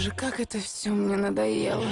Боже, как это все мне надоело.